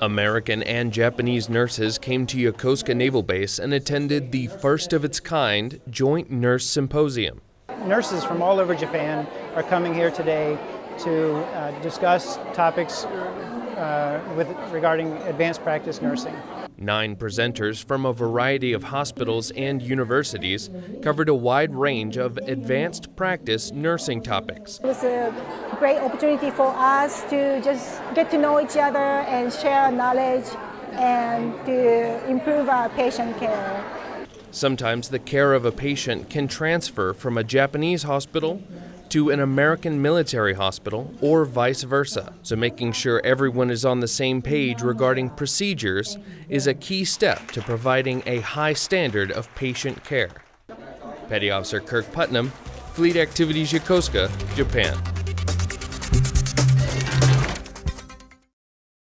American and Japanese nurses came to Yokosuka Naval Base and attended the first of its kind Joint Nurse Symposium. Nurses from all over Japan are coming here today to uh, discuss topics Uh, with, regarding advanced practice nursing. Nine presenters from a variety of hospitals and universities covered a wide range of advanced practice nursing topics. It was a great opportunity for us to just get to know each other and share knowledge and to improve our patient care. Sometimes the care of a patient can transfer from a Japanese hospital to an American military hospital or vice versa. So making sure everyone is on the same page regarding procedures is a key step to providing a high standard of patient care. Petty Officer Kirk Putnam, Fleet Activities Yokosuka, Japan.